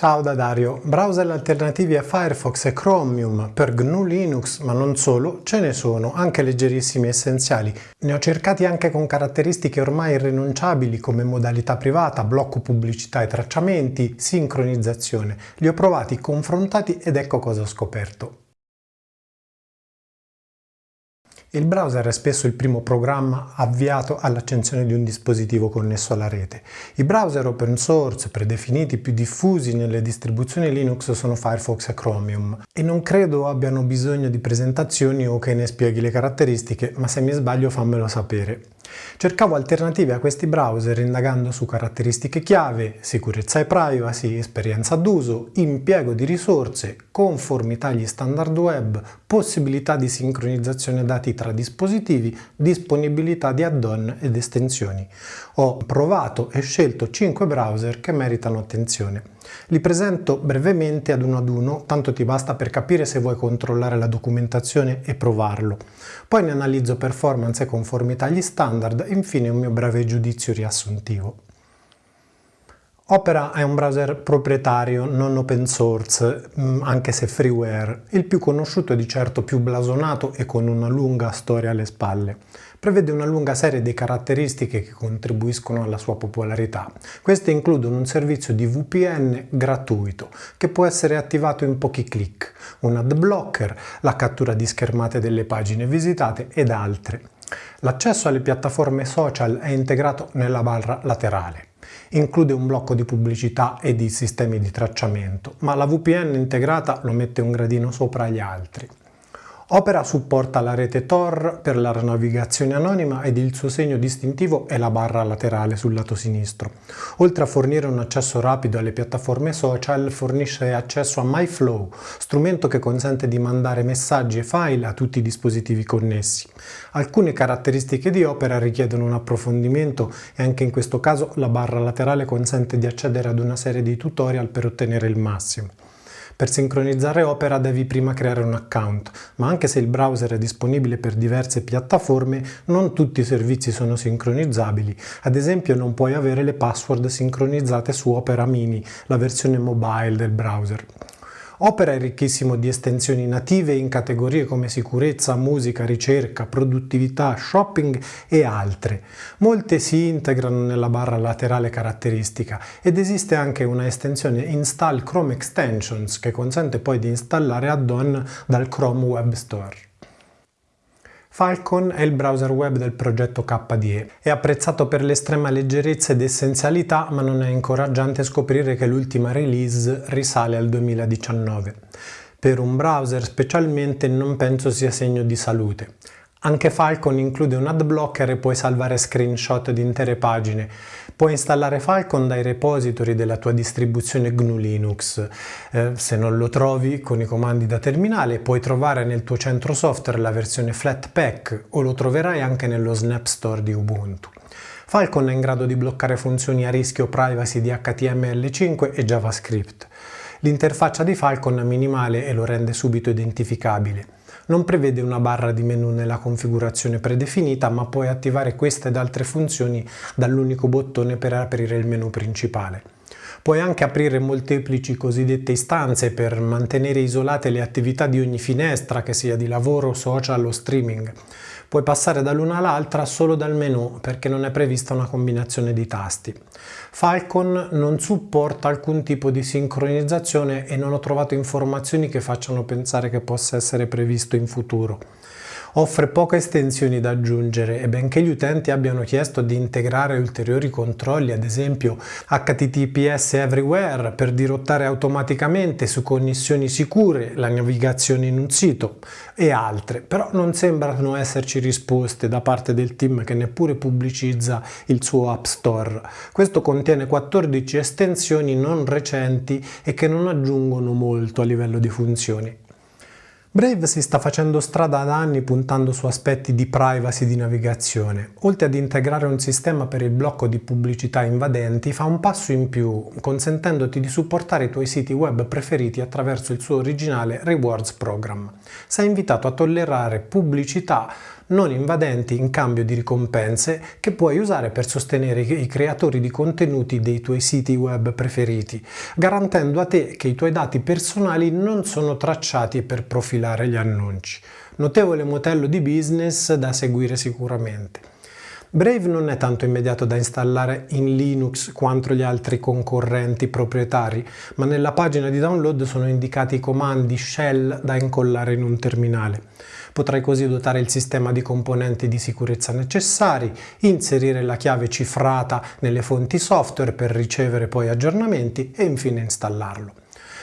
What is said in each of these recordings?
Ciao da Dario, browser alternativi a Firefox e Chromium per GNU Linux, ma non solo, ce ne sono, anche leggerissimi e essenziali. Ne ho cercati anche con caratteristiche ormai irrinunciabili come modalità privata, blocco pubblicità e tracciamenti, sincronizzazione. Li ho provati, confrontati ed ecco cosa ho scoperto. Il browser è spesso il primo programma avviato all'accensione di un dispositivo connesso alla rete. I browser open source predefiniti più diffusi nelle distribuzioni Linux sono Firefox e Chromium e non credo abbiano bisogno di presentazioni o che ne spieghi le caratteristiche, ma se mi sbaglio fammelo sapere. Cercavo alternative a questi browser indagando su caratteristiche chiave, sicurezza e privacy, esperienza d'uso, impiego di risorse, conformità agli standard web, possibilità di sincronizzazione dati tra dispositivi, disponibilità di add-on ed estensioni. Ho provato e scelto 5 browser che meritano attenzione. Li presento brevemente ad uno ad uno, tanto ti basta per capire se vuoi controllare la documentazione e provarlo. Poi ne analizzo performance e conformità agli standard e infine un mio breve giudizio riassuntivo. Opera è un browser proprietario, non open source, mm, anche se freeware. Il più conosciuto è di certo più blasonato e con una lunga storia alle spalle. Prevede una lunga serie di caratteristiche che contribuiscono alla sua popolarità. Queste includono un servizio di VPN gratuito, che può essere attivato in pochi clic, un ad blocker, la cattura di schermate delle pagine visitate ed altre. L'accesso alle piattaforme social è integrato nella barra laterale. Include un blocco di pubblicità e di sistemi di tracciamento, ma la VPN integrata lo mette un gradino sopra gli altri. Opera supporta la rete Tor per la navigazione anonima ed il suo segno distintivo è la barra laterale sul lato sinistro. Oltre a fornire un accesso rapido alle piattaforme social, fornisce accesso a MyFlow, strumento che consente di mandare messaggi e file a tutti i dispositivi connessi. Alcune caratteristiche di Opera richiedono un approfondimento e anche in questo caso la barra laterale consente di accedere ad una serie di tutorial per ottenere il massimo. Per sincronizzare Opera devi prima creare un account, ma anche se il browser è disponibile per diverse piattaforme, non tutti i servizi sono sincronizzabili. Ad esempio non puoi avere le password sincronizzate su Opera Mini, la versione mobile del browser. Opera è ricchissimo di estensioni native in categorie come sicurezza, musica, ricerca, produttività, shopping e altre. Molte si integrano nella barra laterale caratteristica ed esiste anche una estensione Install Chrome Extensions che consente poi di installare add-on dal Chrome Web Store. Falcon è il browser web del progetto KDE. È apprezzato per l'estrema leggerezza ed essenzialità, ma non è incoraggiante scoprire che l'ultima release risale al 2019. Per un browser specialmente non penso sia segno di salute. Anche Falcon include un ad blocker e puoi salvare screenshot di intere pagine. Puoi installare Falcon dai repository della tua distribuzione GNU Linux. Eh, se non lo trovi con i comandi da terminale puoi trovare nel tuo centro software la versione Flatpak o lo troverai anche nello Snap Store di Ubuntu. Falcon è in grado di bloccare funzioni a rischio privacy di HTML5 e JavaScript. L'interfaccia di Falcon è minimale e lo rende subito identificabile non prevede una barra di menu nella configurazione predefinita ma puoi attivare queste ed altre funzioni dall'unico bottone per aprire il menu principale. Puoi anche aprire molteplici cosiddette istanze per mantenere isolate le attività di ogni finestra, che sia di lavoro, social o streaming. Puoi passare dall'una all'altra solo dal menu perché non è prevista una combinazione di tasti. Falcon non supporta alcun tipo di sincronizzazione e non ho trovato informazioni che facciano pensare che possa essere previsto in futuro offre poche estensioni da aggiungere e benché gli utenti abbiano chiesto di integrare ulteriori controlli, ad esempio HTTPS Everywhere per dirottare automaticamente su connessioni sicure la navigazione in un sito e altre, però non sembrano esserci risposte da parte del team che neppure pubblicizza il suo App Store. Questo contiene 14 estensioni non recenti e che non aggiungono molto a livello di funzioni. Brave si sta facendo strada da anni puntando su aspetti di privacy di navigazione. Oltre ad integrare un sistema per il blocco di pubblicità invadenti, fa un passo in più, consentendoti di supportare i tuoi siti web preferiti attraverso il suo originale Rewards Program. Sei invitato a tollerare pubblicità non invadenti in cambio di ricompense che puoi usare per sostenere i creatori di contenuti dei tuoi siti web preferiti, garantendo a te che i tuoi dati personali non sono tracciati per profilare gli annunci. Notevole modello di business da seguire sicuramente. Brave non è tanto immediato da installare in Linux quanto gli altri concorrenti proprietari, ma nella pagina di download sono indicati i comandi shell da incollare in un terminale. Potrai così dotare il sistema di componenti di sicurezza necessari, inserire la chiave cifrata nelle fonti software per ricevere poi aggiornamenti e infine installarlo.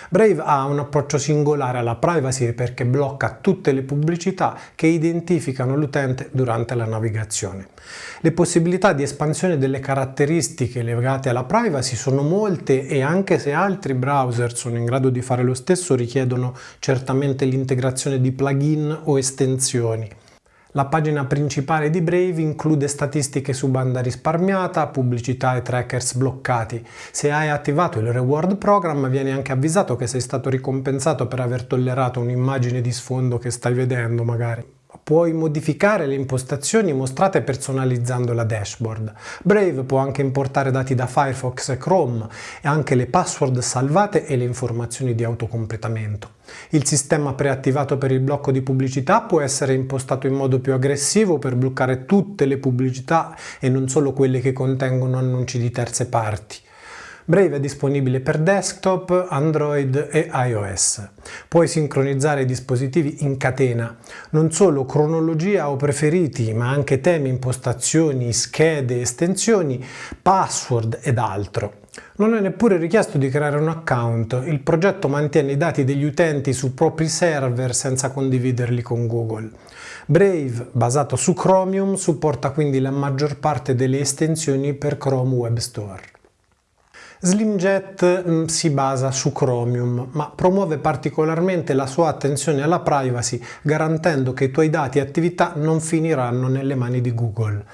Brave ha un approccio singolare alla privacy perché blocca tutte le pubblicità che identificano l'utente durante la navigazione. Le possibilità di espansione delle caratteristiche legate alla privacy sono molte e anche se altri browser sono in grado di fare lo stesso richiedono certamente l'integrazione di plugin o estensioni. La pagina principale di Brave include statistiche su banda risparmiata, pubblicità e trackers bloccati. Se hai attivato il reward program vieni anche avvisato che sei stato ricompensato per aver tollerato un'immagine di sfondo che stai vedendo magari. Puoi modificare le impostazioni mostrate personalizzando la dashboard. Brave può anche importare dati da Firefox e Chrome e anche le password salvate e le informazioni di autocompletamento. Il sistema preattivato per il blocco di pubblicità può essere impostato in modo più aggressivo per bloccare tutte le pubblicità e non solo quelle che contengono annunci di terze parti. Brave è disponibile per desktop, Android e iOS. Puoi sincronizzare i dispositivi in catena, non solo cronologia o preferiti, ma anche temi, impostazioni, schede, estensioni, password ed altro. Non è neppure richiesto di creare un account, il progetto mantiene i dati degli utenti su propri server senza condividerli con Google. Brave, basato su Chromium, supporta quindi la maggior parte delle estensioni per Chrome Web Store. SlimJet mm, si basa su Chromium, ma promuove particolarmente la sua attenzione alla privacy, garantendo che i tuoi dati e attività non finiranno nelle mani di Google.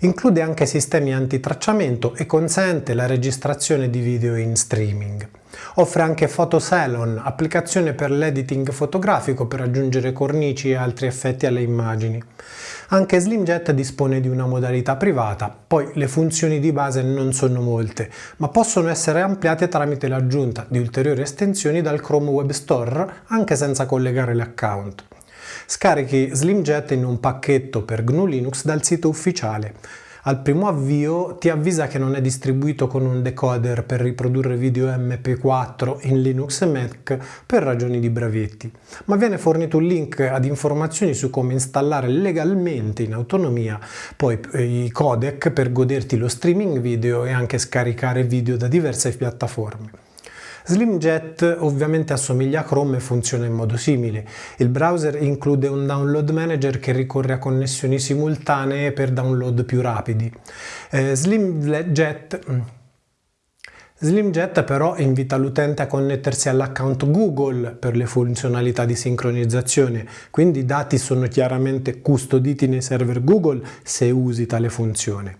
Include anche sistemi antitracciamento e consente la registrazione di video in streaming. Offre anche PhotoSalon, applicazione per l'editing fotografico per aggiungere cornici e altri effetti alle immagini. Anche SlimJet dispone di una modalità privata, poi le funzioni di base non sono molte, ma possono essere ampliate tramite l'aggiunta di ulteriori estensioni dal Chrome Web Store anche senza collegare l'account. Scarichi SlimJet in un pacchetto per GNU Linux dal sito ufficiale al primo avvio ti avvisa che non è distribuito con un decoder per riprodurre video MP4 in Linux e Mac per ragioni di brevetti, ma viene fornito un link ad informazioni su come installare legalmente in autonomia poi eh, i codec per goderti lo streaming video e anche scaricare video da diverse piattaforme. SlimJet ovviamente assomiglia a Chrome e funziona in modo simile. Il browser include un download manager che ricorre a connessioni simultanee per download più rapidi. Eh, SlimJet SlimJet però invita l'utente a connettersi all'account Google per le funzionalità di sincronizzazione, quindi i dati sono chiaramente custoditi nei server Google se usi tale funzione.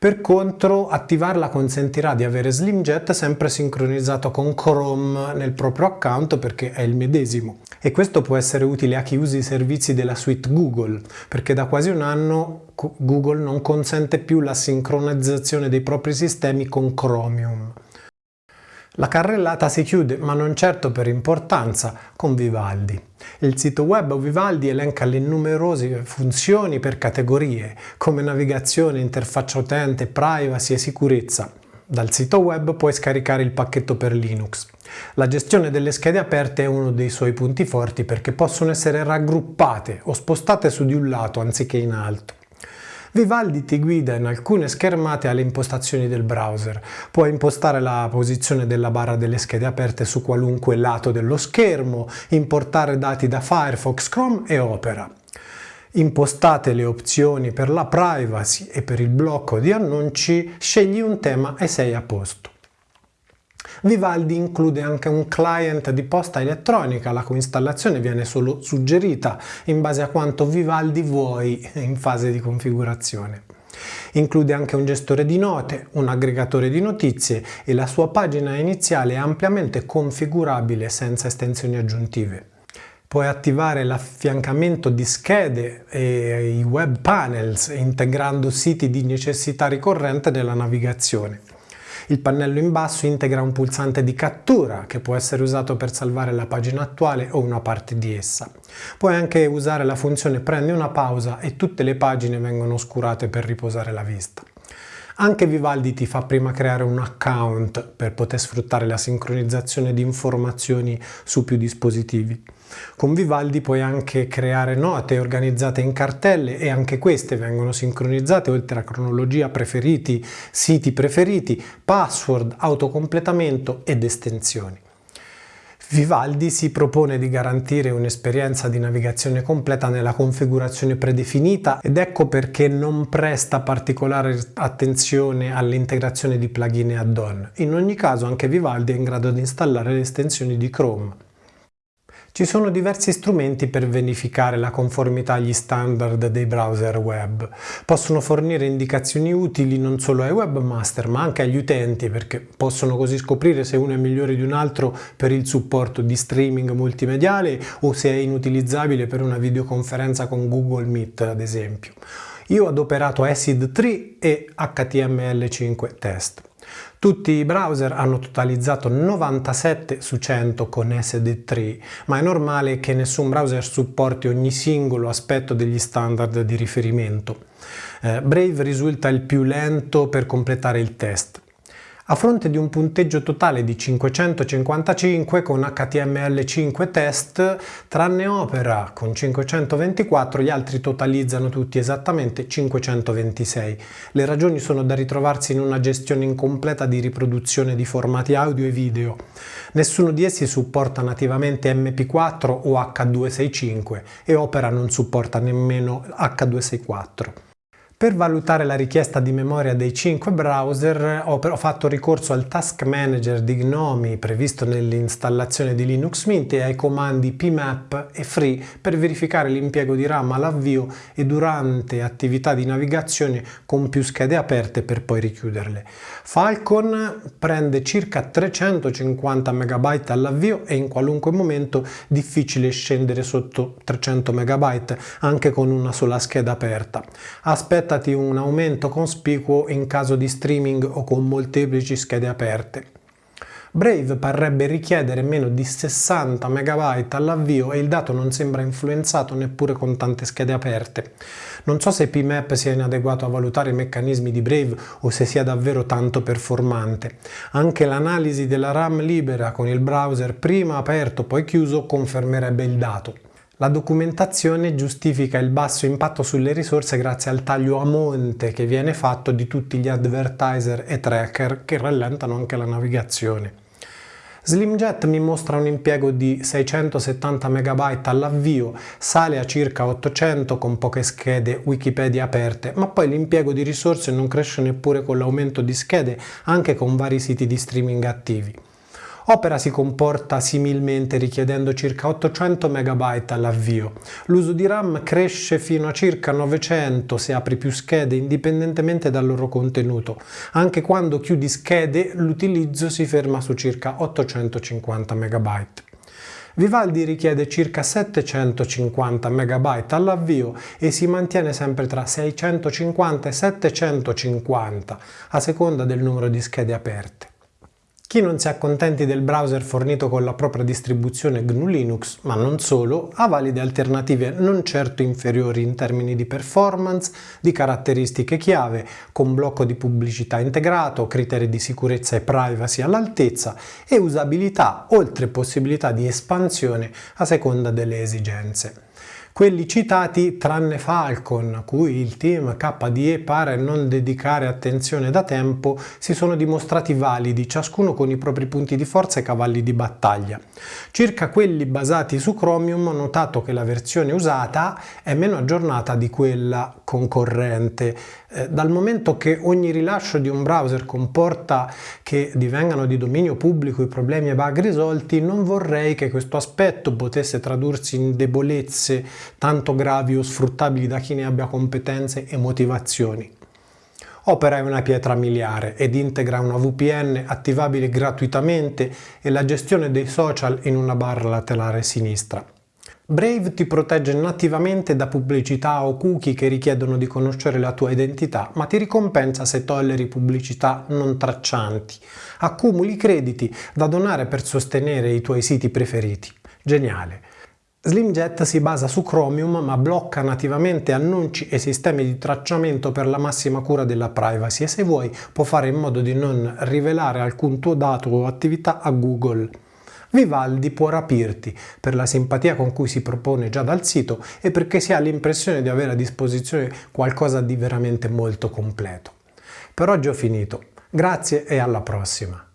Per contro, attivarla consentirà di avere SlimJet sempre sincronizzato con Chrome nel proprio account perché è il medesimo. E questo può essere utile a chi usi i servizi della suite Google, perché da quasi un anno Google non consente più la sincronizzazione dei propri sistemi con Chromium. La carrellata si chiude, ma non certo per importanza, con Vivaldi. Il sito web Vivaldi elenca le numerose funzioni per categorie, come navigazione, interfaccia utente, privacy e sicurezza. Dal sito web puoi scaricare il pacchetto per Linux. La gestione delle schede aperte è uno dei suoi punti forti perché possono essere raggruppate o spostate su di un lato anziché in alto. Vivaldi ti guida in alcune schermate alle impostazioni del browser. Puoi impostare la posizione della barra delle schede aperte su qualunque lato dello schermo, importare dati da Firefox, Chrome e Opera. Impostate le opzioni per la privacy e per il blocco di annunci, scegli un tema e sei a posto. Vivaldi include anche un client di posta elettronica la cui installazione viene solo suggerita in base a quanto Vivaldi vuoi in fase di configurazione. Include anche un gestore di note, un aggregatore di notizie e la sua pagina iniziale è ampiamente configurabile senza estensioni aggiuntive. Puoi attivare l'affiancamento di schede e i web panels integrando siti di necessità ricorrente nella navigazione. Il pannello in basso integra un pulsante di cattura che può essere usato per salvare la pagina attuale o una parte di essa. Puoi anche usare la funzione prendi una pausa e tutte le pagine vengono oscurate per riposare la vista. Anche Vivaldi ti fa prima creare un account per poter sfruttare la sincronizzazione di informazioni su più dispositivi. Con Vivaldi puoi anche creare note organizzate in cartelle e anche queste vengono sincronizzate oltre a cronologia preferiti, siti preferiti, password, autocompletamento ed estensioni. Vivaldi si propone di garantire un'esperienza di navigazione completa nella configurazione predefinita ed ecco perché non presta particolare attenzione all'integrazione di plugin e add-on. In ogni caso anche Vivaldi è in grado di installare le estensioni di Chrome. Ci sono diversi strumenti per verificare la conformità agli standard dei browser web. Possono fornire indicazioni utili non solo ai webmaster ma anche agli utenti perché possono così scoprire se uno è migliore di un altro per il supporto di streaming multimediale o se è inutilizzabile per una videoconferenza con Google Meet ad esempio. Io ho adoperato ACID 3 e HTML5 test. Tutti i browser hanno totalizzato 97 su 100 con SD3, ma è normale che nessun browser supporti ogni singolo aspetto degli standard di riferimento. Eh, Brave risulta il più lento per completare il test. A fronte di un punteggio totale di 555 con HTML5 test, tranne Opera con 524, gli altri totalizzano tutti esattamente 526. Le ragioni sono da ritrovarsi in una gestione incompleta di riproduzione di formati audio e video. Nessuno di essi supporta nativamente MP4 o H265 e Opera non supporta nemmeno H264. Per valutare la richiesta di memoria dei 5 browser ho fatto ricorso al Task Manager di GNOME previsto nell'installazione di Linux Mint e ai comandi pmap e free per verificare l'impiego di RAM all'avvio e durante attività di navigazione con più schede aperte per poi richiuderle. Falcon prende circa 350 MB all'avvio e in qualunque momento difficile scendere sotto 300 MB anche con una sola scheda aperta. Aspetta aspettati un aumento cospicuo in caso di streaming o con molteplici schede aperte. Brave parrebbe richiedere meno di 60 MB all'avvio e il dato non sembra influenzato neppure con tante schede aperte. Non so se PMAP sia inadeguato a valutare i meccanismi di Brave o se sia davvero tanto performante. Anche l'analisi della RAM libera con il browser prima aperto poi chiuso confermerebbe il dato. La documentazione giustifica il basso impatto sulle risorse grazie al taglio a monte che viene fatto di tutti gli advertiser e tracker che rallentano anche la navigazione. SlimJet mi mostra un impiego di 670 MB all'avvio, sale a circa 800 con poche schede Wikipedia aperte, ma poi l'impiego di risorse non cresce neppure con l'aumento di schede anche con vari siti di streaming attivi. Opera si comporta similmente richiedendo circa 800 MB all'avvio. L'uso di RAM cresce fino a circa 900 se apri più schede indipendentemente dal loro contenuto. Anche quando chiudi schede l'utilizzo si ferma su circa 850 MB. Vivaldi richiede circa 750 MB all'avvio e si mantiene sempre tra 650 e 750 a seconda del numero di schede aperte. Chi non si accontenti del browser fornito con la propria distribuzione GNU Linux, ma non solo, ha valide alternative non certo inferiori in termini di performance, di caratteristiche chiave, con blocco di pubblicità integrato, criteri di sicurezza e privacy all'altezza e usabilità, oltre possibilità di espansione a seconda delle esigenze. Quelli citati tranne Falcon, cui il team KDE pare non dedicare attenzione da tempo, si sono dimostrati validi, ciascuno con i propri punti di forza e cavalli di battaglia. Circa quelli basati su Chromium ho notato che la versione usata è meno aggiornata di quella concorrente, eh, dal momento che ogni rilascio di un browser comporta che divengano di dominio pubblico i problemi e bug risolti, non vorrei che questo aspetto potesse tradursi in debolezze tanto gravi o sfruttabili da chi ne abbia competenze e motivazioni. Opera è una pietra miliare ed integra una VPN attivabile gratuitamente e la gestione dei social in una barra laterale sinistra. Brave ti protegge nativamente da pubblicità o cookie che richiedono di conoscere la tua identità, ma ti ricompensa se tolleri pubblicità non traccianti. Accumuli crediti da donare per sostenere i tuoi siti preferiti. Geniale! SlimJet si basa su Chromium ma blocca nativamente annunci e sistemi di tracciamento per la massima cura della privacy e se vuoi può fare in modo di non rivelare alcun tuo dato o attività a Google. Vivaldi può rapirti per la simpatia con cui si propone già dal sito e perché si ha l'impressione di avere a disposizione qualcosa di veramente molto completo. Per oggi ho finito, grazie e alla prossima!